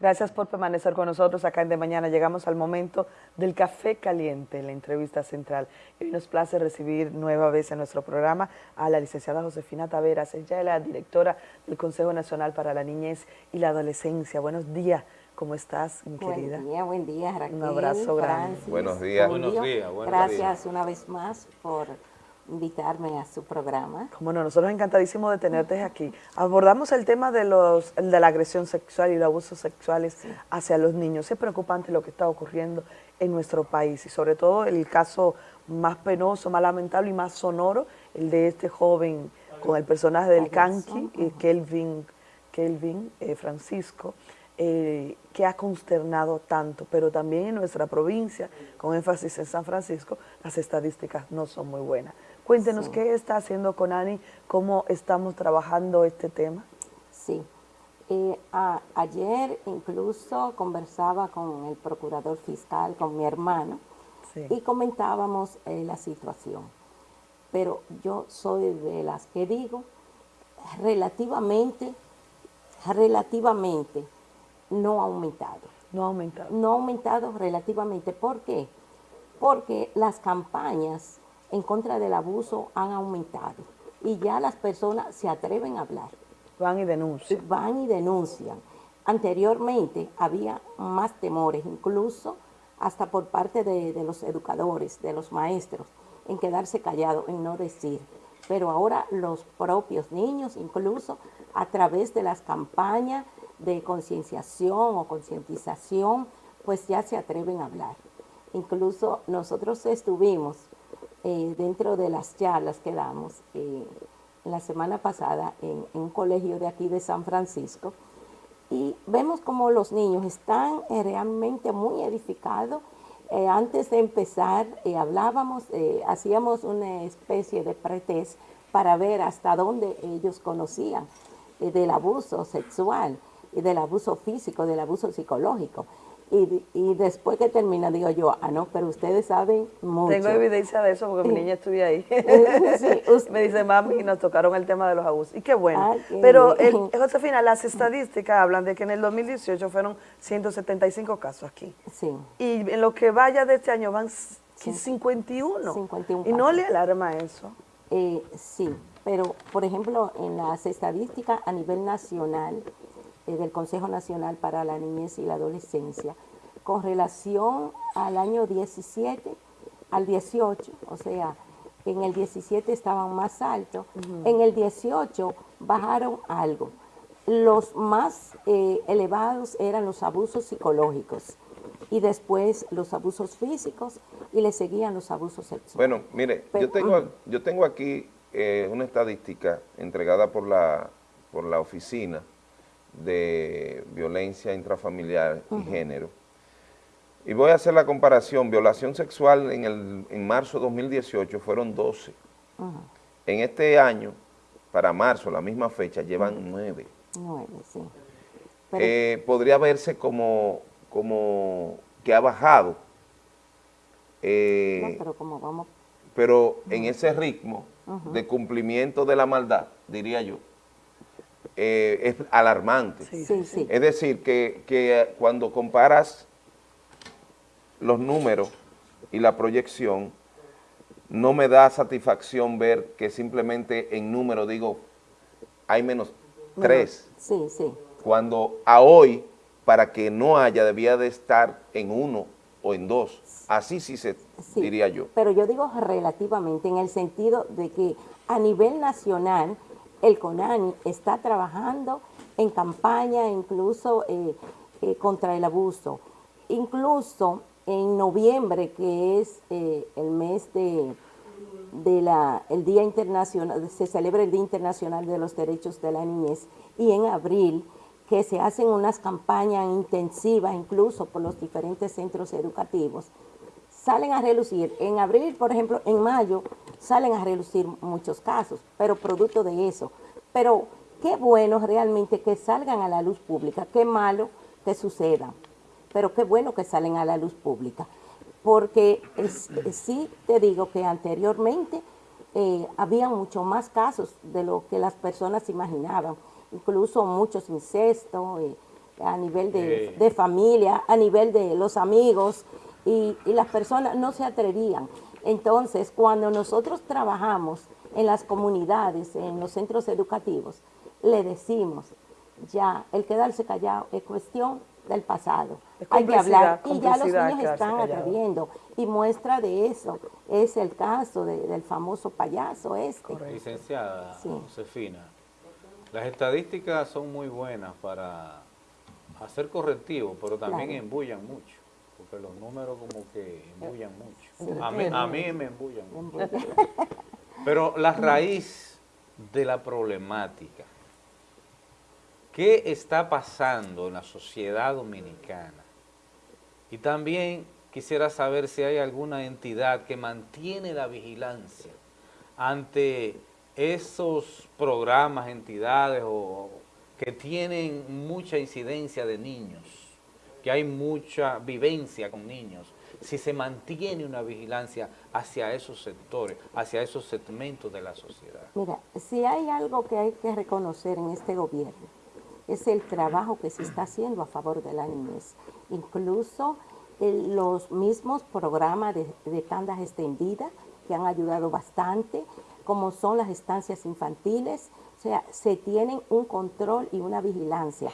Gracias por permanecer con nosotros acá en De Mañana. Llegamos al momento del café caliente, la entrevista central. Y hoy nos place recibir nueva vez en nuestro programa a la licenciada Josefina Taveras. Ella es la directora del Consejo Nacional para la Niñez y la Adolescencia. Buenos días. ¿Cómo estás, mi querida? Buen día, buen día, Raquel, Un abrazo grande. buenos días. Buenos días, buenos Gracias una vez más por invitarme a su programa. Como no, nosotros encantadísimos de tenerte aquí. Abordamos el tema de, los, de la agresión sexual y los abusos sexuales hacia los niños. Es preocupante lo que está ocurriendo en nuestro país y sobre todo el caso más penoso, más lamentable y más sonoro, el de este joven con el personaje del Kanki, eh, Kelvin, Kelvin eh, Francisco, eh, que ha consternado tanto, pero también en nuestra provincia, con énfasis en San Francisco, las estadísticas no son muy buenas. Cuéntenos qué está haciendo Conani, cómo estamos trabajando este tema. Sí, eh, ayer incluso conversaba con el procurador fiscal, con mi hermano, y comentábamos eh, la situación. Pero yo soy de las que digo, relativamente, relativamente, no ha aumentado. No ha aumentado. No ha aumentado relativamente. ¿Por qué? Porque las campañas en contra del abuso han aumentado y ya las personas se atreven a hablar. Van y denuncian. Van y denuncian. Anteriormente había más temores, incluso hasta por parte de, los educadores, de los maestros, en quedarse callados, en no decir. Pero ahora los propios niños, incluso a través de las campañas de concienciación o concientización, pues ya se atreven a hablar. Incluso nosotros estuvimos eh, dentro de las charlas que damos eh, la semana pasada en, un colegio de aquí de San Francisco y vemos como los niños están eh, realmente muy edificados. antes de empezar hablábamos, hacíamos una especie de pretest para ver hasta dónde ellos conocían del abuso sexual del abuso físico, del abuso psicológico. Y, después que termina, digo yo, ah, no, pero ustedes saben mucho. Tengo evidencia de eso porque mi niña estuve ahí. Me dice, mami, y nos tocaron el tema de los abusos. Y qué bueno. pero, Josefina, las estadísticas hablan de que en el 2018 fueron 175 casos aquí. Sí. Y en lo que vaya de este año van 51. 51 ¿Y no le alarma eso? Eh, sí, pero, por ejemplo, en las estadísticas a nivel nacional, eh, del Consejo Nacional para la Niñez y la Adolescencia con relación al año 17 al 18, o sea, en el 17 estaban más altos, en el 18 bajaron algo. Los más eh, elevados eran los abusos psicológicos y después los abusos físicos y le seguían los abusos sexuales. Bueno, mire, yo, tengo, yo tengo aquí eh, una estadística entregada por la, por la oficina de violencia intrafamiliar y género. Y voy a hacer la comparación, violación sexual en, el, en marzo de 2018 fueron 12. En este año, para marzo, la misma fecha, llevan 9. 9, sí. Eh, podría verse como, como que ha bajado. Eh, pero como vamos... Pero en ese ritmo de cumplimiento de la maldad, diría yo, eh, es alarmante. Es decir, que, que cuando comparas los números y la proyección, no me da satisfacción ver que simplemente en número digo, hay menos tres. Sí, sí. Cuando a hoy, para que no haya, debía de estar en uno o en dos. Así sí se diría yo. Pero yo digo relativamente, en el sentido de que a nivel nacional el CONANI está trabajando en campaña incluso eh, eh, contra el abuso. Incluso en noviembre, que es eh, el mes de, la, el Día Internacional, se celebra el Día Internacional de los Derechos de la Niñez, y en abril, que se hacen unas campañas intensivas incluso por los diferentes centros educativos, salen a relucir. En abril, por ejemplo, en mayo, salen a relucir muchos casos, pero producto de eso. Pero qué bueno realmente que salgan a la luz pública, qué malo que suceda, pero qué bueno que salen a la luz pública. Porque sí te digo que anteriormente eh, había mucho más casos de lo que las personas imaginaban, incluso muchos incestos, eh, a nivel de, familia, a nivel de los amigos, y, y las personas no se atrevían. Entonces, cuando nosotros trabajamos en las comunidades, en los centros educativos, le decimos, ya, el quedarse callado es cuestión del pasado. Hay que hablar y ya los niños están atreviendo. Y muestra de eso es el caso del famoso payaso este. Licenciada Josefina, las estadísticas son muy buenas para hacer correctivos, pero también embullan mucho, porque los números como que embullan mucho. A, mí, a mí me embullan mucho. Pero la raíz de la problemática qué está pasando en la sociedad dominicana. Y también quisiera saber si hay alguna entidad que mantiene la vigilancia ante esos programas, entidades o que tienen mucha incidencia de niños, que hay mucha vivencia con niños, si se mantiene una vigilancia hacia esos sectores, hacia esos segmentos de la sociedad. Mira, si hay algo que hay que reconocer en este gobierno, es el trabajo que se está haciendo a favor de la niñez. Incluso eh, los mismos programas de, de tandas extendidas que han ayudado bastante, como son las estancias infantiles, o sea, se tienen un control y una vigilancia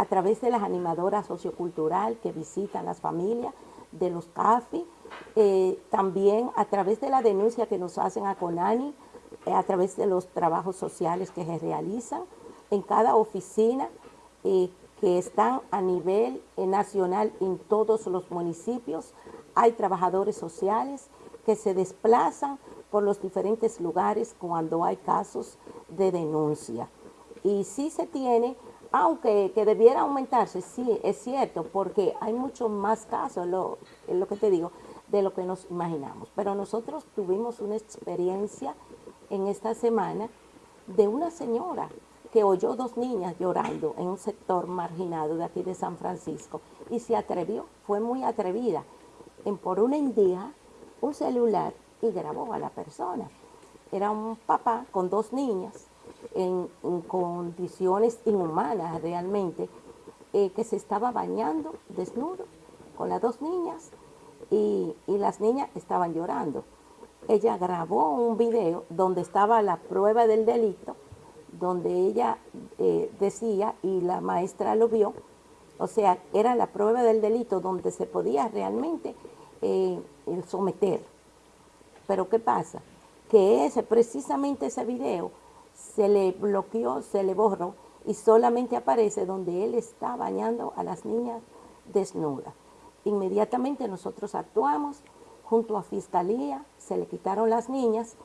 a través de las animadoras sociocultural que visitan las familias, de los CAFI, eh, también a través de la denuncia que nos hacen a CONANI, eh, a través de los trabajos sociales que se realizan en cada oficina eh, que están a nivel nacional en todos los municipios. Hay trabajadores sociales que se desplazan por los diferentes lugares cuando hay casos de denuncia. Y sí se tiene, aunque que debiera aumentarse, sí, es cierto, porque hay muchos más casos, lo, lo que te digo, de lo que nos imaginamos. Pero nosotros tuvimos una experiencia en esta semana de una señora que oyó dos niñas llorando en un sector marginado de aquí de San Francisco y se atrevió, fue muy atrevida, en por una indígena un celular y grabó a la persona. Era un papá con dos niñas en, condiciones inhumanas realmente, eh, que se estaba bañando desnudo con las dos niñas y, y las niñas estaban llorando. Ella grabó un video donde estaba la prueba del delito donde ella eh, decía, y la maestra lo vio, o sea, era la prueba del delito donde se podía realmente eh, someter. Pero ¿qué pasa? Que ese, precisamente ese video se le bloqueó, se le borró y solamente aparece donde él está bañando a las niñas desnudas. Inmediatamente nosotros actuamos junto a Fiscalía, se le quitaron las niñas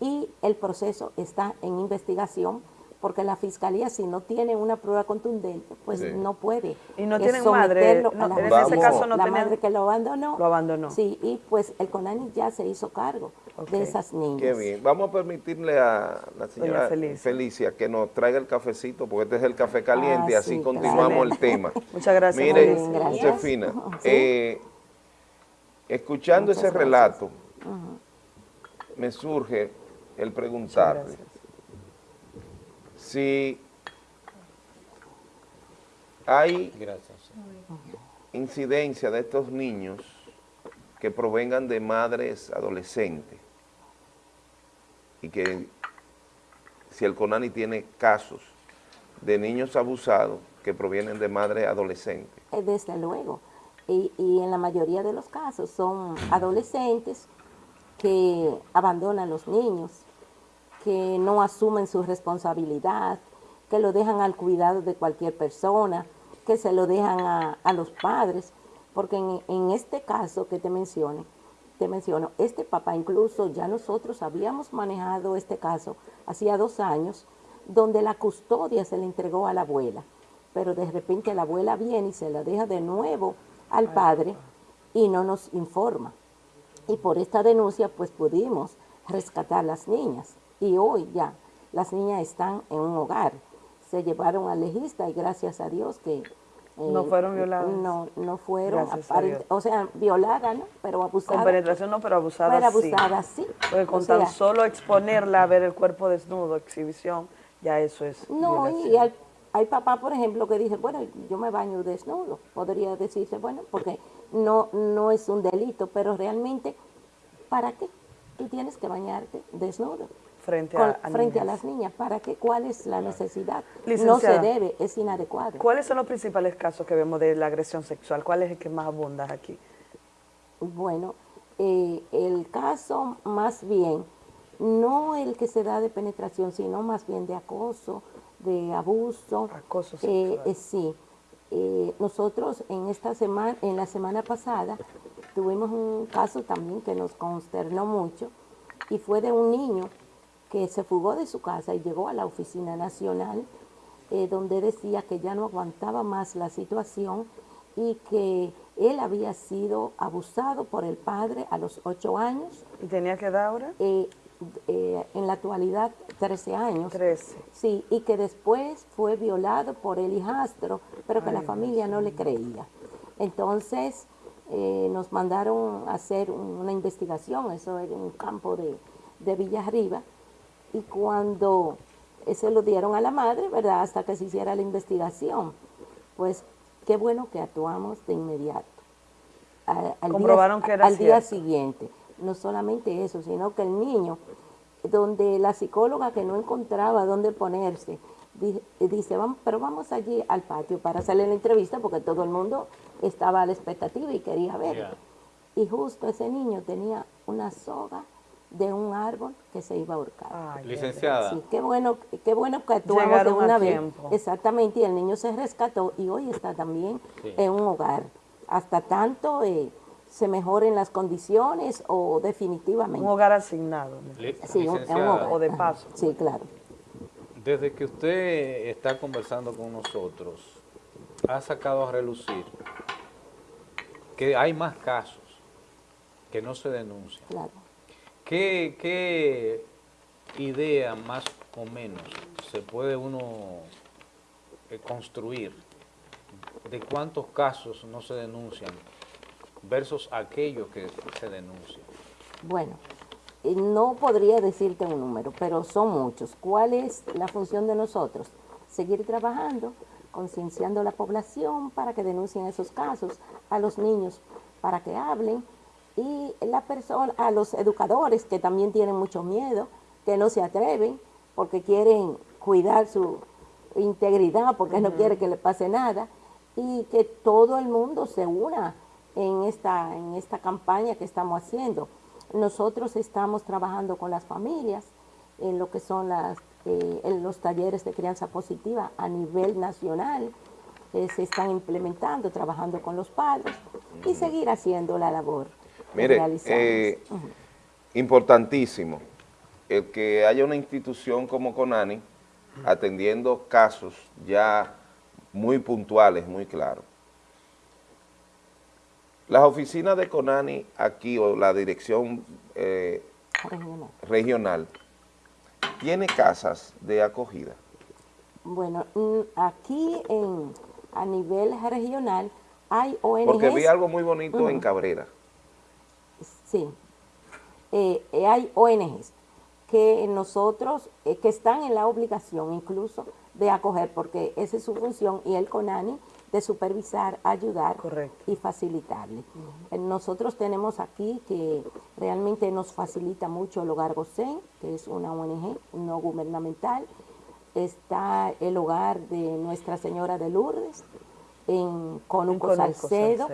y el proceso está en investigación porque la fiscalía si no tiene una prueba contundente, pues no puede. Y no tienen madre, en ese caso no La madre que lo abandonó. Lo abandonó. Sí, y pues el CONANI ya se hizo cargo de esas niñas. Qué bien. Vamos a permitirle a la señora Felicia. que nos traiga el cafecito, porque este es el café caliente, y ah, así continuamos el tema. Muchas gracias. Mire, Josefina, eh, escuchando ese relato, me surge el preguntarle si hay incidencia de estos niños que provengan de madres adolescentes y que si el CONANI tiene casos de niños abusados que provienen de madres adolescentes. Eh, desde luego, y, y en la mayoría de los casos son adolescentes que abandonan los niños que no asumen su responsabilidad, que lo dejan al cuidado de cualquier persona, que se lo dejan a, los padres, porque en, este caso que te menciono, te menciono, este papá incluso ya nosotros habíamos manejado este caso hacía dos años, donde la custodia se le entregó a la abuela, pero de repente la abuela viene y se la deja de nuevo al padre y no nos informa. Y por esta denuncia pues pudimos rescatar las niñas y hoy ya las niñas están en un hogar. Se llevaron al legista y gracias a Dios que... Eh, no fueron violadas. No, no fueron, o sea, violadas, ¿no? Pero abusadas. Con penetración no, pero abusadas pero abusadas sí. Porque con tan solo exponerla a ver el cuerpo desnudo, exhibición, ya eso es No, y al, hay papás, por ejemplo, que dicen, bueno, yo me baño desnudo. Podría decirse, bueno, porque no, no es un delito, pero realmente, ¿para qué? Tú tienes que bañarte desnudo. Frente, a, frente a las niñas, ¿para qué? ¿Cuál es la necesidad? no se debe, es inadecuado. ¿Cuáles son los principales casos que vemos de la agresión sexual? ¿Cuál es el que más abunda aquí? Bueno, eh, el caso más bien, no el que se da de penetración, sino más bien de acoso, de abuso. Acoso eh, sexual. Eh, sí. Eh, nosotros en esta semana, en la semana pasada, tuvimos un caso también que nos consternó mucho y fue de un niño que se fugó de su casa y llegó a la oficina nacional donde decía que ya no aguantaba más la situación y que él había sido abusado por el padre a los ocho años. ¿Y tenía que dar ahora? Eh, en la actualidad 13 años. 13. Sí, y que después fue violado por el hijastro, pero que la familia no le creía. Entonces eh, nos mandaron a hacer una investigación, eso era en un campo de, de Villarriba, y cuando se lo dieron a la madre, ¿verdad? Hasta que se hiciera la investigación. Pues qué bueno que actuamos de inmediato. Al, Comprobaron día, que era Al día siguiente no solamente eso, sino que el niño, donde la psicóloga que no encontraba dónde ponerse, dice, vamos, pero vamos allí al patio para hacerle la entrevista porque todo el mundo estaba a la expectativa y quería ver. Y justo ese niño tenía una soga de un árbol que se iba a ahorcar. Licenciada. Sí, qué bueno, qué bueno que actuamos de una vez. Exactamente, y el niño se rescató y hoy está también en un hogar. Hasta tanto... Eh, se mejoren las condiciones o definitivamente. Un hogar asignado. Sí, un, o de paso. Sí, claro. Desde que usted está conversando con nosotros, ha sacado a relucir que hay más casos que no se denuncian. Claro. ¿Qué, idea más o menos se puede uno eh, construir de cuántos casos no se denuncian versus aquello que se denuncia? Bueno, eh, no podría decirte un número, pero son muchos. ¿Cuál es la función de nosotros? Seguir trabajando, concienciando a la población para que denuncien esos casos, a los niños para que hablen y la persona, a los educadores que también tienen mucho miedo, que no se atreven porque quieren cuidar su integridad, porque no quiere que le pase nada, y que todo el mundo se una en esta, en esta campaña que estamos haciendo. Nosotros estamos trabajando con las familias en lo que son las, eh, en los talleres de crianza positiva a nivel nacional, eh, se están implementando, trabajando con los padres y seguir haciendo la labor. Mire, eh, importantísimo el que haya una institución como CONANI atendiendo casos ya muy puntuales, muy claros. Las oficinas de CONANI aquí, o la dirección eh, regional. ¿tiene casas de acogida? Bueno, mm, aquí en, a nivel regional hay ONGs. Porque vi algo muy bonito en Cabrera. Sí, eh, eh, hay ONGs que nosotros, que están en la obligación incluso de acoger, porque esa es su función, y el CONANI de supervisar, ayudar y facilitarle. Eh, nosotros tenemos aquí que realmente nos facilita mucho el Hogar Gosén, que es una ONG no gubernamental. Está el hogar de Nuestra Señora de Lourdes, en Conuco, Salcedo,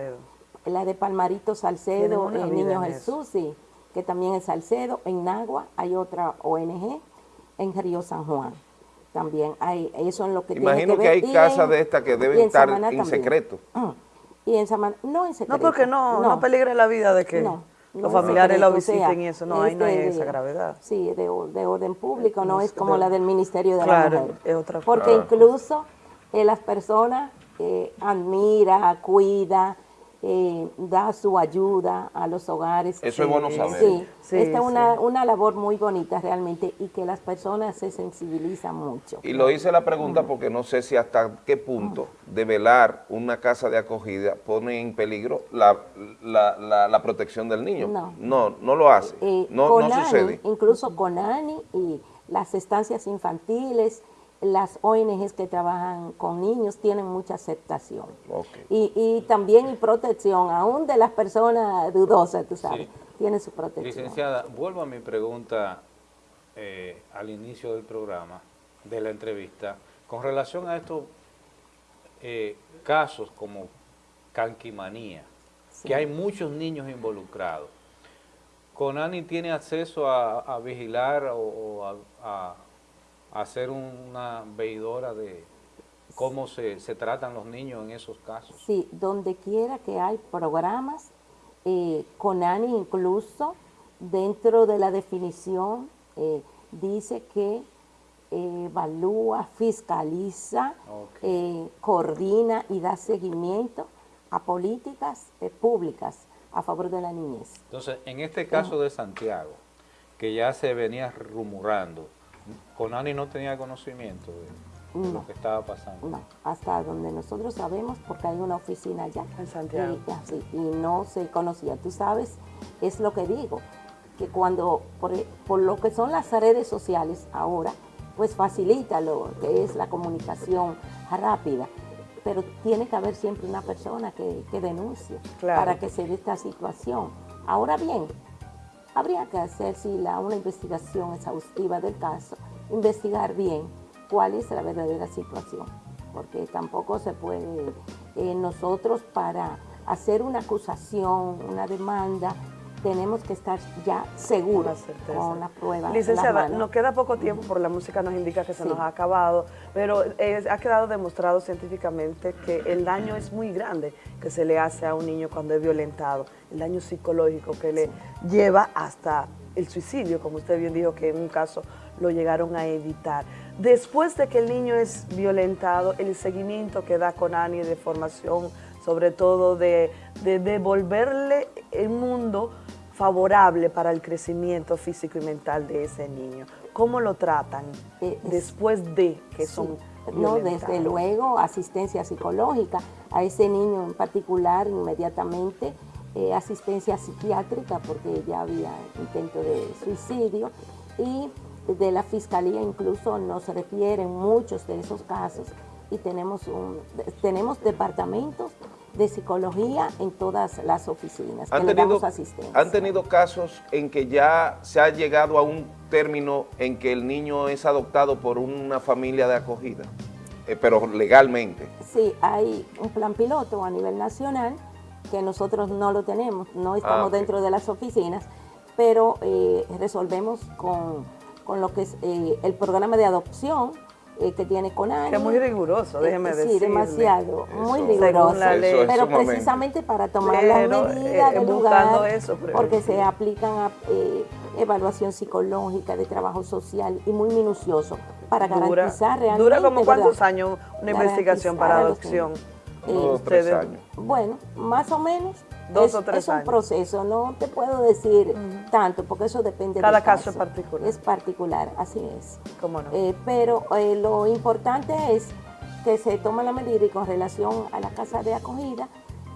la de Palmarito Salcedo, el Niño Jesús, sí, que también es Salcedo. En Nagua hay otra ONG, en Río San Juan también hay, eso en lo que Imagino que, hay casas de estas que deben estar en secreto. Mm. Y en Samaná, no en secreto. No, porque no, no, peligra la vida de que los familiares lo visiten y eso, no, ahí no hay esa gravedad. Sí, de, orden público, no es como la del Ministerio de la Mujer. es otra Porque incluso eh, las personas eh, admira, cuida, eh, da su ayuda a los hogares. Eso es bueno saber. Sí, esta es una, una, labor muy bonita realmente y que las personas se sensibilizan mucho. Y lo hice la pregunta porque no sé si hasta qué punto develar una casa de acogida pone en peligro la, la, la, protección del niño. No, no, no lo hace, eh, no, no sucede. Incluso con ANI y las estancias infantiles las ONGs que trabajan con niños tienen mucha aceptación. Y, también y protección, aún de las personas dudosas, tú sabes, tiene su protección. Licenciada, vuelvo a mi pregunta eh, al inicio del programa, de la entrevista, con relación a estos eh, casos como canquimanía, que hay muchos niños involucrados. ¿Conani tiene acceso a, vigilar o, a hacer una veidora de cómo se, tratan los niños en esos casos. Sí, donde quiera que hay programas, eh, Conani incluso dentro de la definición eh, dice que eh, evalúa, fiscaliza, eh, coordina y da seguimiento a políticas públicas a favor de la niñez. Entonces, en este caso de Santiago, que ya se venía rumorando, Conani no tenía conocimiento de lo que estaba pasando. No, hasta donde nosotros sabemos, porque hay una oficina allá. En Santiago. Y, no se conocía. Tú sabes, es lo que digo, que cuando, por, lo que son las redes sociales ahora, pues facilita lo que es la comunicación rápida pero tiene que haber siempre una persona que, denuncie para que se dé esta situación. Ahora bien, Habría que hacer, si la, una investigación exhaustiva del caso, investigar bien cuál es la verdadera situación, porque tampoco se puede eh, nosotros para hacer una acusación, una demanda, tenemos que estar ya seguros con la prueba. Licenciada, nos queda poco tiempo porque la música nos indica que se nos ha acabado, pero ha quedado demostrado científicamente que el daño es muy grande que se le hace a un niño cuando es violentado, el daño psicológico que le lleva hasta el suicidio, como usted bien dijo que en un caso lo llegaron a evitar. Después de que el niño es violentado, el seguimiento que da con Ani de formación, sobre todo de, de devolverle el mundo favorable para el crecimiento físico y mental de ese niño? ¿Cómo lo tratan eh, después de que son No, desde luego, asistencia psicológica. A ese niño en particular inmediatamente, eh, asistencia psiquiátrica porque ya había intento de suicidio. Y de la fiscalía incluso nos refieren muchos de esos casos. Y tenemos, un, tenemos departamentos de psicología en todas las oficinas ¿Han tenido, ¿Han tenido casos en que ya se ha llegado a un término en que el niño es adoptado por una familia de acogida, eh, pero legalmente? Sí, hay un plan piloto a nivel nacional que nosotros no lo tenemos, no estamos ah, dentro de las oficinas, pero eh, resolvemos con, lo que es eh, el programa de adopción, eh, que tiene Conani. Que es muy riguroso, déjeme decir. Sí, demasiado, muy riguroso. pero precisamente para tomar las medidas eh, del lugar, porque se aplican a, eh, evaluación psicológica, de trabajo social y muy minucioso para garantizar realmente... ¿Dura como cuántos años una investigación para adopción? Dos años. Bueno, más o menos Dos es, o tres es un proceso, no te puedo decir tanto, porque eso depende Cada caso. es particular. Es particular, así es. ¿Cómo no? Eh, pero eh, lo importante es que se toma la medida y con relación a la casa de acogida,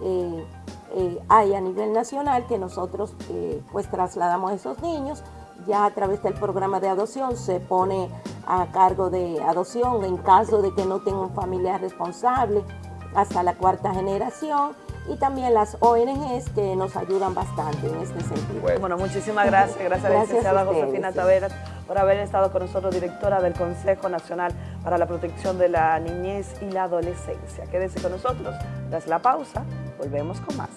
eh, hay a nivel nacional que nosotros pues trasladamos a esos niños, ya a través del programa de adopción se pone a cargo de adopción en caso de que no tenga un familiar responsable hasta la cuarta generación y también las ONGs que nos ayudan bastante en este sentido. Bueno, muchísimas gracias. Gracias, a la licenciada Josefina Taveras por haber estado con nosotros, directora del Consejo Nacional para la Protección de la Niñez y la Adolescencia. Quédese con nosotros. Tras la pausa, volvemos con más.